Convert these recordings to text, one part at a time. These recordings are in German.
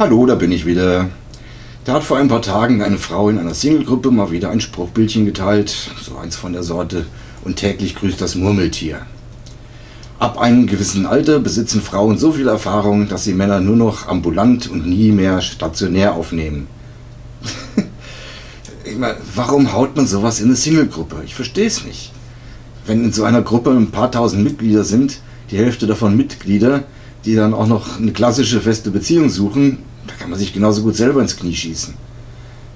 Hallo, da bin ich wieder. Da hat vor ein paar Tagen eine Frau in einer Singlegruppe mal wieder ein Spruchbildchen geteilt, so eins von der Sorte, und täglich grüßt das Murmeltier. Ab einem gewissen Alter besitzen Frauen so viel Erfahrung, dass sie Männer nur noch ambulant und nie mehr stationär aufnehmen. ich meine, warum haut man sowas in eine Singlegruppe? Ich verstehe es nicht. Wenn in so einer Gruppe ein paar tausend Mitglieder sind, die Hälfte davon Mitglieder, die dann auch noch eine klassische feste Beziehung suchen, da kann man sich genauso gut selber ins Knie schießen.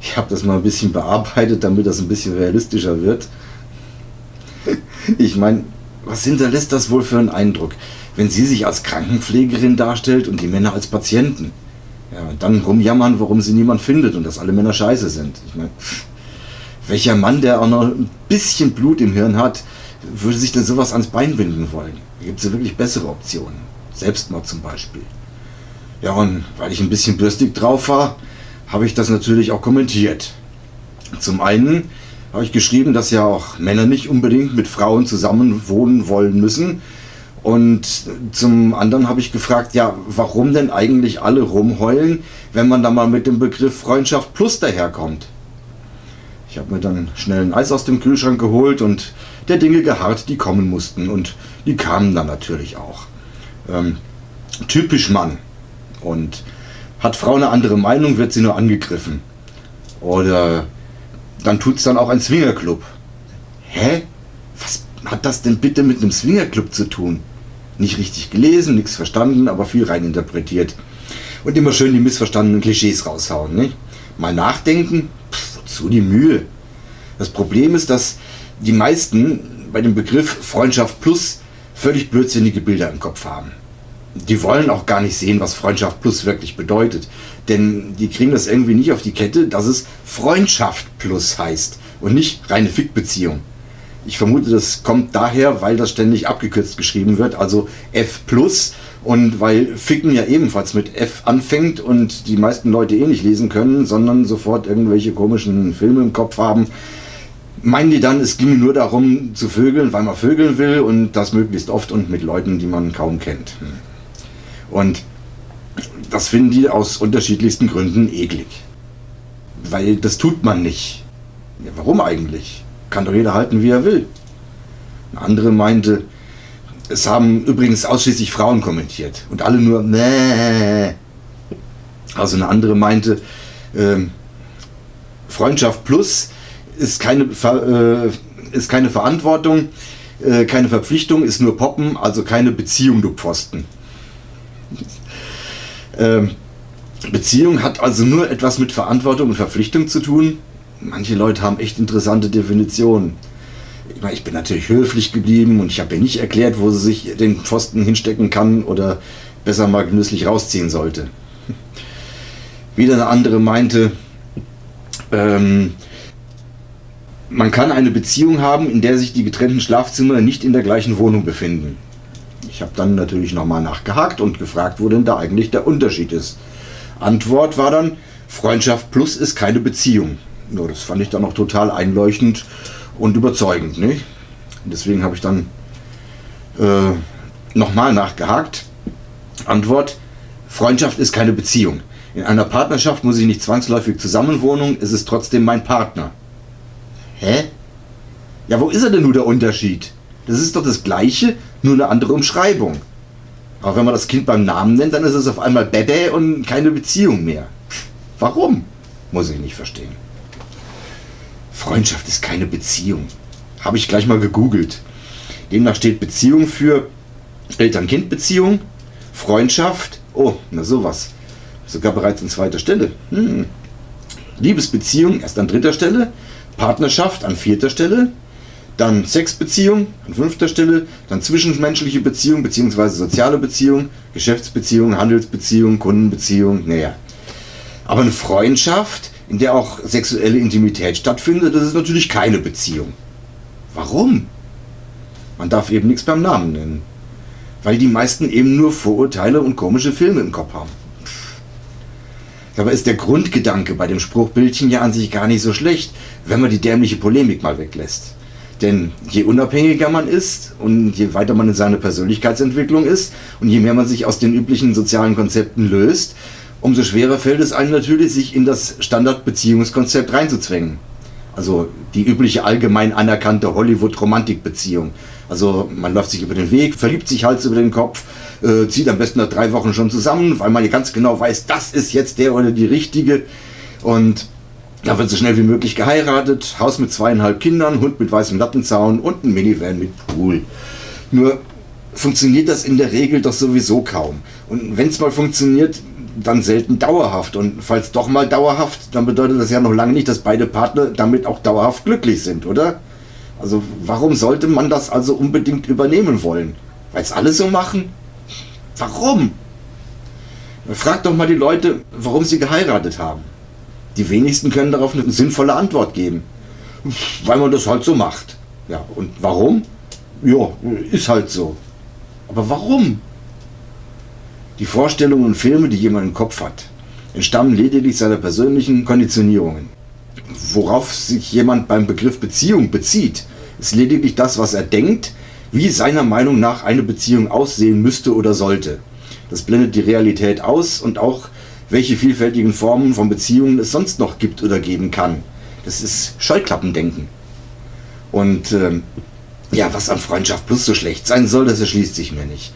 Ich habe das mal ein bisschen bearbeitet, damit das ein bisschen realistischer wird. Ich meine, was hinterlässt das wohl für einen Eindruck, wenn sie sich als Krankenpflegerin darstellt und die Männer als Patienten? Ja, und dann rumjammern, warum sie niemand findet und dass alle Männer scheiße sind. Ich meine, welcher Mann, der auch noch ein bisschen Blut im Hirn hat, würde sich denn sowas ans Bein binden wollen? Da gibt es wirklich bessere Optionen. Selbstmord zum Beispiel. Ja, und weil ich ein bisschen bürstig drauf war, habe ich das natürlich auch kommentiert. Zum einen habe ich geschrieben, dass ja auch Männer nicht unbedingt mit Frauen zusammen wohnen wollen müssen. Und zum anderen habe ich gefragt, ja, warum denn eigentlich alle rumheulen, wenn man da mal mit dem Begriff Freundschaft Plus daherkommt? Ich habe mir dann schnell ein Eis aus dem Kühlschrank geholt und der Dinge geharrt, die kommen mussten. Und die kamen dann natürlich auch. Ähm, typisch Mann. Und hat Frau eine andere Meinung, wird sie nur angegriffen. Oder dann tut es dann auch ein Swingerclub. Hä? Was hat das denn bitte mit einem Swingerclub zu tun? Nicht richtig gelesen, nichts verstanden, aber viel reininterpretiert. Und immer schön die missverstandenen Klischees raushauen. Nicht? Mal nachdenken, pff, wozu die Mühe? Das Problem ist, dass die meisten bei dem Begriff Freundschaft Plus völlig blödsinnige Bilder im Kopf haben die wollen auch gar nicht sehen, was Freundschaft plus wirklich bedeutet. Denn die kriegen das irgendwie nicht auf die Kette, dass es Freundschaft plus heißt und nicht reine Fickbeziehung. Ich vermute, das kommt daher, weil das ständig abgekürzt geschrieben wird, also F plus. Und weil Ficken ja ebenfalls mit F anfängt und die meisten Leute eh nicht lesen können, sondern sofort irgendwelche komischen Filme im Kopf haben, meinen die dann, es ginge nur darum zu vögeln, weil man vögeln will und das möglichst oft und mit Leuten, die man kaum kennt. Hm. Und das finden die aus unterschiedlichsten Gründen eklig. Weil das tut man nicht. Ja, warum eigentlich? Kann doch jeder halten, wie er will. Eine andere meinte, es haben übrigens ausschließlich Frauen kommentiert und alle nur Mäh. Also eine andere meinte, äh, Freundschaft plus ist keine, äh, ist keine Verantwortung, äh, keine Verpflichtung, ist nur Poppen, also keine Beziehung, du Pfosten. Ähm, Beziehung hat also nur etwas mit Verantwortung und Verpflichtung zu tun. Manche Leute haben echt interessante Definitionen. Ich, meine, ich bin natürlich höflich geblieben und ich habe ihr nicht erklärt, wo sie sich den Pfosten hinstecken kann oder besser mal genüsslich rausziehen sollte. Wieder eine andere meinte, ähm, man kann eine Beziehung haben, in der sich die getrennten Schlafzimmer nicht in der gleichen Wohnung befinden. Ich habe dann natürlich nochmal nachgehakt und gefragt, wo denn da eigentlich der Unterschied ist. Antwort war dann, Freundschaft plus ist keine Beziehung. Ja, das fand ich dann auch total einleuchtend und überzeugend. Nicht? deswegen habe ich dann äh, nochmal nachgehakt. Antwort, Freundschaft ist keine Beziehung. In einer Partnerschaft muss ich nicht zwangsläufig zusammenwohnen, es ist trotzdem mein Partner. Hä? Ja, wo ist er denn nur der Unterschied? Das ist doch das Gleiche, nur eine andere Umschreibung. Aber wenn man das Kind beim Namen nennt, dann ist es auf einmal Bebe und keine Beziehung mehr. Warum? Muss ich nicht verstehen. Freundschaft ist keine Beziehung. Habe ich gleich mal gegoogelt. Demnach steht Beziehung für Eltern-Kind-Beziehung, Freundschaft, oh, na sowas. Sogar bereits an zweiter Stelle. Hm. Liebesbeziehung erst an dritter Stelle, Partnerschaft an vierter Stelle, dann Sexbeziehung an fünfter Stelle, dann zwischenmenschliche Beziehung bzw. soziale Beziehung, Geschäftsbeziehung, Handelsbeziehung, Kundenbeziehung, naja. Aber eine Freundschaft, in der auch sexuelle Intimität stattfindet, das ist natürlich keine Beziehung. Warum? Man darf eben nichts beim Namen nennen. Weil die meisten eben nur Vorurteile und komische Filme im Kopf haben. Dabei ist der Grundgedanke bei dem Spruchbildchen ja an sich gar nicht so schlecht, wenn man die dämliche Polemik mal weglässt. Denn je unabhängiger man ist und je weiter man in seiner Persönlichkeitsentwicklung ist und je mehr man sich aus den üblichen sozialen Konzepten löst, umso schwerer fällt es einem natürlich, sich in das Standardbeziehungskonzept reinzuzwängen. Also die übliche allgemein anerkannte Hollywood-Romantikbeziehung. Also man läuft sich über den Weg, verliebt sich Hals über den Kopf, äh, zieht am besten nach drei Wochen schon zusammen, weil man ganz genau weiß, das ist jetzt der oder die richtige. Und da wird so schnell wie möglich geheiratet, Haus mit zweieinhalb Kindern, Hund mit weißem Lattenzaun und ein Minivan mit Pool. Nur funktioniert das in der Regel doch sowieso kaum. Und wenn es mal funktioniert, dann selten dauerhaft. Und falls doch mal dauerhaft, dann bedeutet das ja noch lange nicht, dass beide Partner damit auch dauerhaft glücklich sind, oder? Also warum sollte man das also unbedingt übernehmen wollen? Weil es alle so machen? Warum? Frag doch mal die Leute, warum sie geheiratet haben. Die wenigsten können darauf eine sinnvolle Antwort geben. Weil man das halt so macht. Ja, und warum? Ja, ist halt so. Aber warum? Die Vorstellungen und Filme, die jemand im Kopf hat, entstammen lediglich seiner persönlichen Konditionierungen. Worauf sich jemand beim Begriff Beziehung bezieht, ist lediglich das, was er denkt, wie seiner Meinung nach eine Beziehung aussehen müsste oder sollte. Das blendet die Realität aus und auch welche vielfältigen Formen von Beziehungen es sonst noch gibt oder geben kann. Das ist Scheuklappendenken. Und ähm, ja, was an Freundschaft Plus so schlecht sein soll, das erschließt sich mir nicht.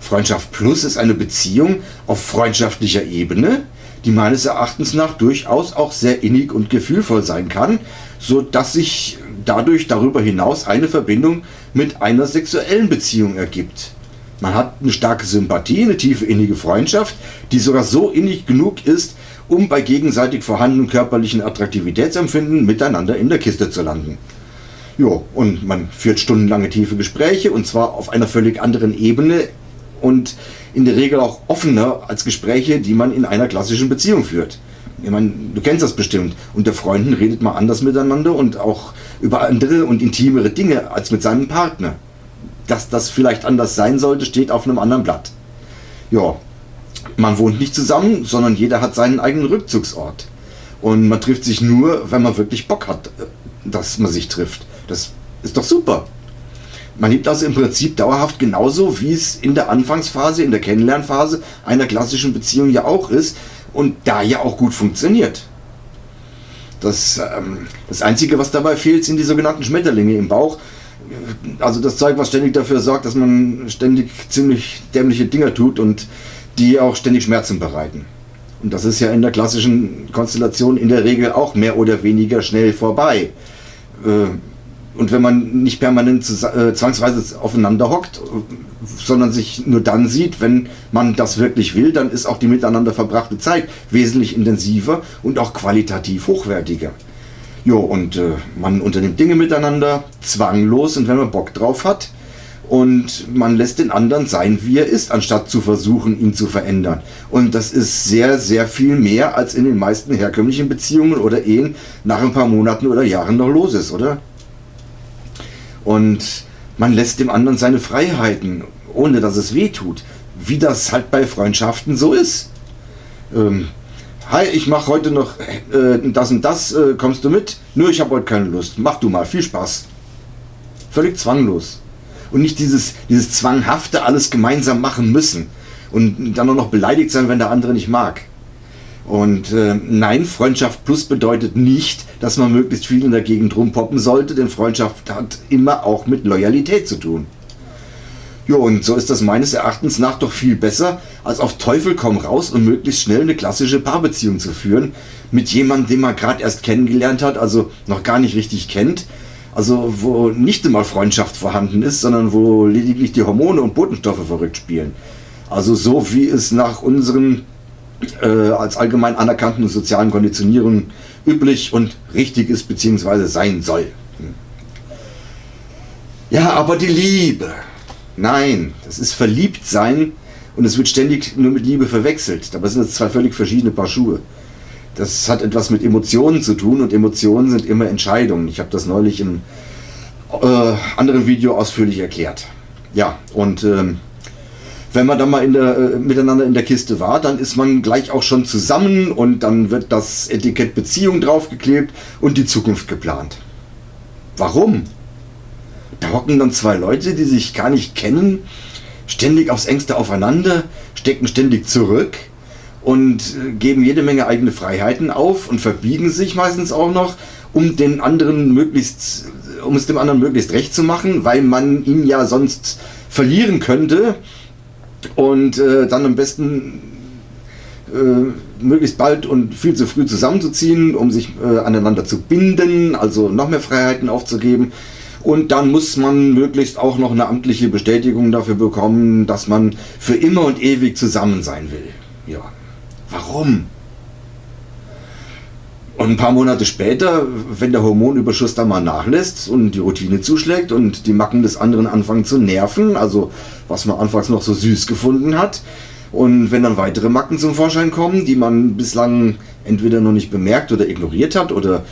Freundschaft Plus ist eine Beziehung auf freundschaftlicher Ebene, die meines Erachtens nach durchaus auch sehr innig und gefühlvoll sein kann, so dass sich dadurch darüber hinaus eine Verbindung mit einer sexuellen Beziehung ergibt. Man hat eine starke Sympathie, eine tiefe innige Freundschaft, die sogar so innig genug ist, um bei gegenseitig vorhandenen körperlichen Attraktivitätsempfinden miteinander in der Kiste zu landen. Jo, und man führt stundenlange tiefe Gespräche und zwar auf einer völlig anderen Ebene und in der Regel auch offener als Gespräche, die man in einer klassischen Beziehung führt. Ich meine, du kennst das bestimmt. Unter Freunden redet man anders miteinander und auch über andere und intimere Dinge als mit seinem Partner dass das vielleicht anders sein sollte, steht auf einem anderen Blatt. Ja, man wohnt nicht zusammen, sondern jeder hat seinen eigenen Rückzugsort. Und man trifft sich nur, wenn man wirklich Bock hat, dass man sich trifft. Das ist doch super. Man lebt also im Prinzip dauerhaft genauso, wie es in der Anfangsphase, in der Kennenlernphase einer klassischen Beziehung ja auch ist und da ja auch gut funktioniert. Das, ähm, das Einzige, was dabei fehlt, sind die sogenannten Schmetterlinge im Bauch, also das Zeug, was ständig dafür sorgt, dass man ständig ziemlich dämliche Dinger tut und die auch ständig Schmerzen bereiten. Und das ist ja in der klassischen Konstellation in der Regel auch mehr oder weniger schnell vorbei. Äh, und wenn man nicht permanent äh, zwangsweise aufeinander hockt, sondern sich nur dann sieht, wenn man das wirklich will, dann ist auch die miteinander verbrachte Zeit wesentlich intensiver und auch qualitativ hochwertiger. Jo, und äh, man unternimmt Dinge miteinander, zwanglos und wenn man Bock drauf hat. Und man lässt den anderen sein, wie er ist, anstatt zu versuchen, ihn zu verändern. Und das ist sehr, sehr viel mehr, als in den meisten herkömmlichen Beziehungen oder Ehen nach ein paar Monaten oder Jahren noch los ist, oder? Und man lässt dem anderen seine Freiheiten, ohne dass es weh tut. Wie das halt bei Freundschaften so ist. Ähm, Hi, ich mache heute noch äh, das und das, äh, kommst du mit? Nö, ich habe heute keine Lust. Mach du mal, viel Spaß. Völlig zwanglos. Und nicht dieses, dieses zwanghafte alles gemeinsam machen müssen. Und dann auch noch beleidigt sein, wenn der andere nicht mag. Und äh, nein, Freundschaft plus bedeutet nicht, dass man möglichst viel in der Gegend rumpoppen sollte, denn Freundschaft hat immer auch mit Loyalität zu tun. Jo, und so ist das meines Erachtens nach doch viel besser, als auf Teufel komm raus und möglichst schnell eine klassische Paarbeziehung zu führen mit jemandem, den man gerade erst kennengelernt hat, also noch gar nicht richtig kennt, also wo nicht immer Freundschaft vorhanden ist, sondern wo lediglich die Hormone und Botenstoffe verrückt spielen. Also so wie es nach unseren äh, als allgemein anerkannten sozialen Konditionierungen üblich und richtig ist bzw. sein soll. Hm. Ja, aber die Liebe. Nein, das ist verliebt sein und es wird ständig nur mit Liebe verwechselt. Dabei sind es zwei völlig verschiedene Paar Schuhe. Das hat etwas mit Emotionen zu tun und Emotionen sind immer Entscheidungen. Ich habe das neulich im äh, anderen Video ausführlich erklärt. Ja, und ähm, wenn man dann mal in der, äh, miteinander in der Kiste war, dann ist man gleich auch schon zusammen und dann wird das Etikett Beziehung draufgeklebt und die Zukunft geplant. Warum? Da hocken dann zwei Leute, die sich gar nicht kennen, ständig aufs engste aufeinander, stecken ständig zurück und äh, geben jede Menge eigene Freiheiten auf und verbiegen sich meistens auch noch, um den anderen möglichst, um es dem anderen möglichst recht zu machen, weil man ihn ja sonst verlieren könnte und äh, dann am besten äh, möglichst bald und viel zu früh zusammenzuziehen, um sich äh, aneinander zu binden, also noch mehr Freiheiten aufzugeben. Und dann muss man möglichst auch noch eine amtliche Bestätigung dafür bekommen, dass man für immer und ewig zusammen sein will. Ja, warum? Und ein paar Monate später, wenn der Hormonüberschuss dann mal nachlässt und die Routine zuschlägt und die Macken des anderen anfangen zu nerven, also was man anfangs noch so süß gefunden hat, und wenn dann weitere Macken zum Vorschein kommen, die man bislang entweder noch nicht bemerkt oder ignoriert hat oder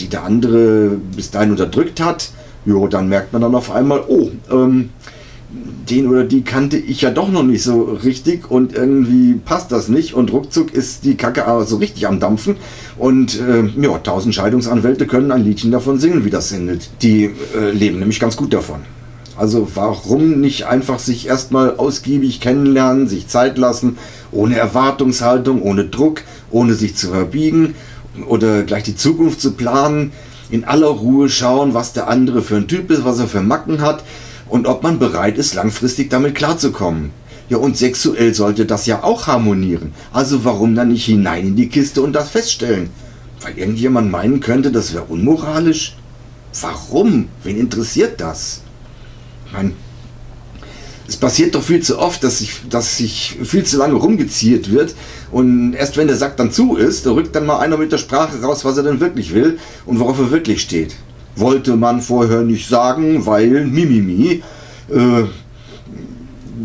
die der andere bis dahin unterdrückt hat, jo, dann merkt man dann auf einmal, oh, ähm, den oder die kannte ich ja doch noch nicht so richtig und irgendwie passt das nicht und ruckzuck ist die Kacke aber so richtig am Dampfen und äh, ja, tausend Scheidungsanwälte können ein Liedchen davon singen, wie das endet. Die äh, leben nämlich ganz gut davon. Also warum nicht einfach sich erstmal ausgiebig kennenlernen, sich Zeit lassen, ohne Erwartungshaltung, ohne Druck, ohne sich zu verbiegen oder gleich die Zukunft zu planen, in aller Ruhe schauen, was der andere für ein Typ ist, was er für Macken hat und ob man bereit ist, langfristig damit klarzukommen. Ja, und sexuell sollte das ja auch harmonieren. Also warum dann nicht hinein in die Kiste und das feststellen? Weil irgendjemand meinen könnte, das wäre unmoralisch? Warum? Wen interessiert das? Ich meine, es passiert doch viel zu oft, dass sich, dass sich viel zu lange rumgeziert wird und erst wenn der Sack dann zu ist, da rückt dann mal einer mit der Sprache raus, was er denn wirklich will und worauf er wirklich steht. Wollte man vorher nicht sagen, weil Mimimi, äh,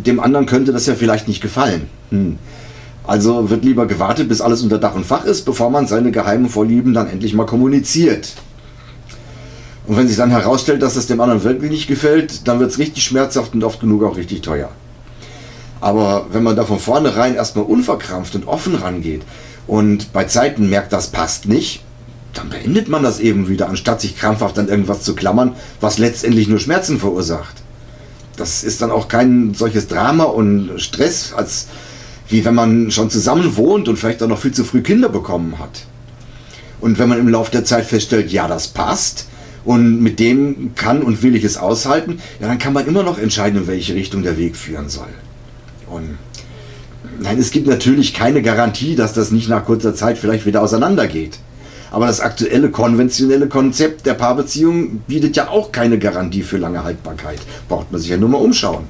dem anderen könnte das ja vielleicht nicht gefallen. Hm. Also wird lieber gewartet, bis alles unter Dach und Fach ist, bevor man seine geheimen Vorlieben dann endlich mal kommuniziert. Und wenn sich dann herausstellt, dass es dem anderen wirklich nicht gefällt, dann wird es richtig schmerzhaft und oft genug auch richtig teuer. Aber wenn man da von vornherein erstmal unverkrampft und offen rangeht und bei Zeiten merkt, das passt nicht, dann beendet man das eben wieder, anstatt sich krampfhaft an irgendwas zu klammern, was letztendlich nur Schmerzen verursacht. Das ist dann auch kein solches Drama und Stress, als wie wenn man schon zusammen wohnt und vielleicht auch noch viel zu früh Kinder bekommen hat. Und wenn man im Laufe der Zeit feststellt, ja, das passt, und mit dem kann und will ich es aushalten, ja, dann kann man immer noch entscheiden, in welche Richtung der Weg führen soll. Und nein, es gibt natürlich keine Garantie, dass das nicht nach kurzer Zeit vielleicht wieder auseinandergeht. Aber das aktuelle konventionelle Konzept der Paarbeziehung bietet ja auch keine Garantie für lange Haltbarkeit. Braucht man sich ja nur mal umschauen.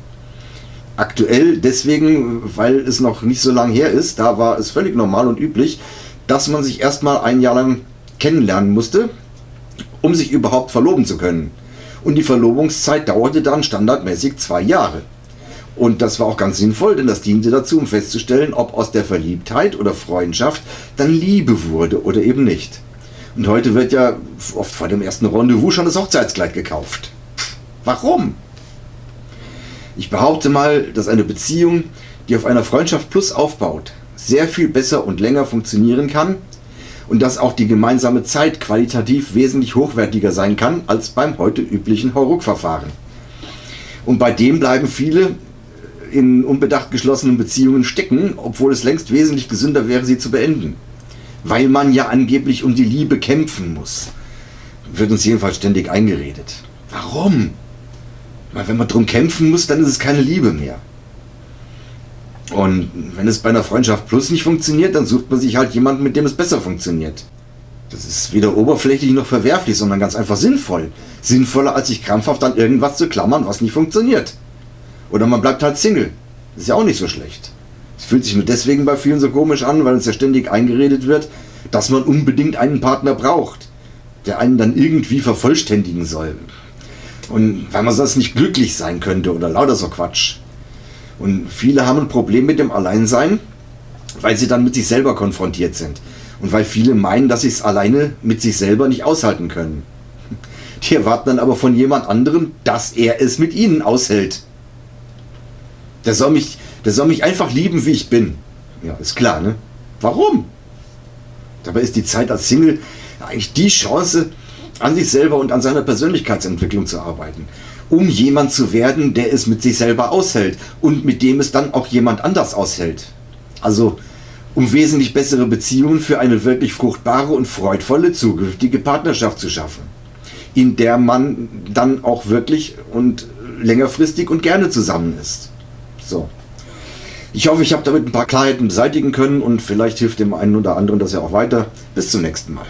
Aktuell deswegen, weil es noch nicht so lange her ist, da war es völlig normal und üblich, dass man sich erstmal ein Jahr lang kennenlernen musste, um sich überhaupt verloben zu können. Und die Verlobungszeit dauerte dann standardmäßig zwei Jahre. Und das war auch ganz sinnvoll, denn das diente dazu, um festzustellen, ob aus der Verliebtheit oder Freundschaft dann Liebe wurde oder eben nicht. Und heute wird ja oft vor dem ersten Rendezvous schon das Hochzeitskleid gekauft. Warum? Ich behaupte mal, dass eine Beziehung, die auf einer Freundschaft plus aufbaut, sehr viel besser und länger funktionieren kann, und dass auch die gemeinsame Zeit qualitativ wesentlich hochwertiger sein kann als beim heute üblichen Hauruck-Verfahren. Und bei dem bleiben viele in unbedacht geschlossenen Beziehungen stecken, obwohl es längst wesentlich gesünder wäre, sie zu beenden. Weil man ja angeblich um die Liebe kämpfen muss. Wird uns jedenfalls ständig eingeredet. Warum? Weil wenn man drum kämpfen muss, dann ist es keine Liebe mehr. Und wenn es bei einer Freundschaft Plus nicht funktioniert, dann sucht man sich halt jemanden, mit dem es besser funktioniert. Das ist weder oberflächlich noch verwerflich, sondern ganz einfach sinnvoll. Sinnvoller, als sich krampfhaft an irgendwas zu klammern, was nicht funktioniert. Oder man bleibt halt Single. ist ja auch nicht so schlecht. Es fühlt sich nur deswegen bei vielen so komisch an, weil uns ja ständig eingeredet wird, dass man unbedingt einen Partner braucht, der einen dann irgendwie vervollständigen soll. Und weil man sonst nicht glücklich sein könnte oder lauter so Quatsch. Und viele haben ein Problem mit dem Alleinsein, weil sie dann mit sich selber konfrontiert sind. Und weil viele meinen, dass sie es alleine mit sich selber nicht aushalten können. Die erwarten dann aber von jemand anderem, dass er es mit ihnen aushält. Der soll mich, der soll mich einfach lieben, wie ich bin. Ja, ist klar, ne? Warum? Dabei ist die Zeit als Single eigentlich die Chance, an sich selber und an seiner Persönlichkeitsentwicklung zu arbeiten um jemand zu werden, der es mit sich selber aushält und mit dem es dann auch jemand anders aushält. Also um wesentlich bessere Beziehungen für eine wirklich fruchtbare und freudvolle zukünftige Partnerschaft zu schaffen, in der man dann auch wirklich und längerfristig und gerne zusammen ist. So. Ich hoffe, ich habe damit ein paar Klarheiten beseitigen können und vielleicht hilft dem einen oder anderen das ja auch weiter. Bis zum nächsten Mal.